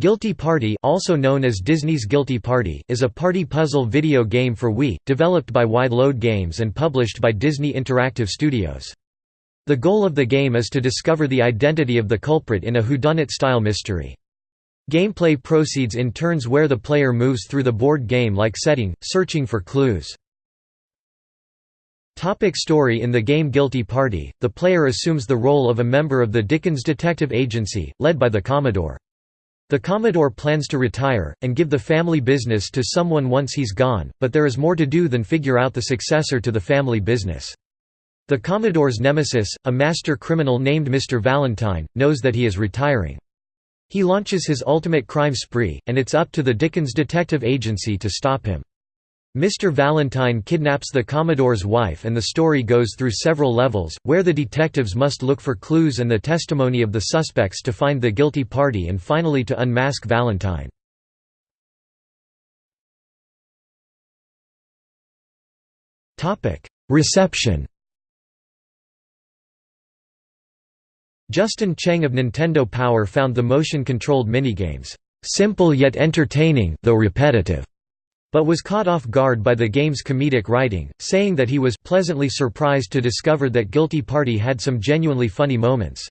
Guilty Party also known as Disney's Guilty Party, is a party puzzle video game for Wii, developed by Wide Load Games and published by Disney Interactive Studios. The goal of the game is to discover the identity of the culprit in a whodunit-style mystery. Gameplay proceeds in turns where the player moves through the board game-like setting, searching for clues. Topic story In the game Guilty Party, the player assumes the role of a member of the Dickens Detective Agency, led by the Commodore. The Commodore plans to retire, and give the family business to someone once he's gone, but there is more to do than figure out the successor to the family business. The Commodore's nemesis, a master criminal named Mr. Valentine, knows that he is retiring. He launches his ultimate crime spree, and it's up to the Dickens Detective Agency to stop him. Mr. Valentine kidnaps the Commodore's wife and the story goes through several levels, where the detectives must look for clues and the testimony of the suspects to find the guilty party and finally to unmask Valentine. Reception Justin Cheng of Nintendo Power found the motion-controlled minigames, "...simple yet entertaining though repetitive." But was caught off guard by the game's comedic writing, saying that he was pleasantly surprised to discover that Guilty Party had some genuinely funny moments.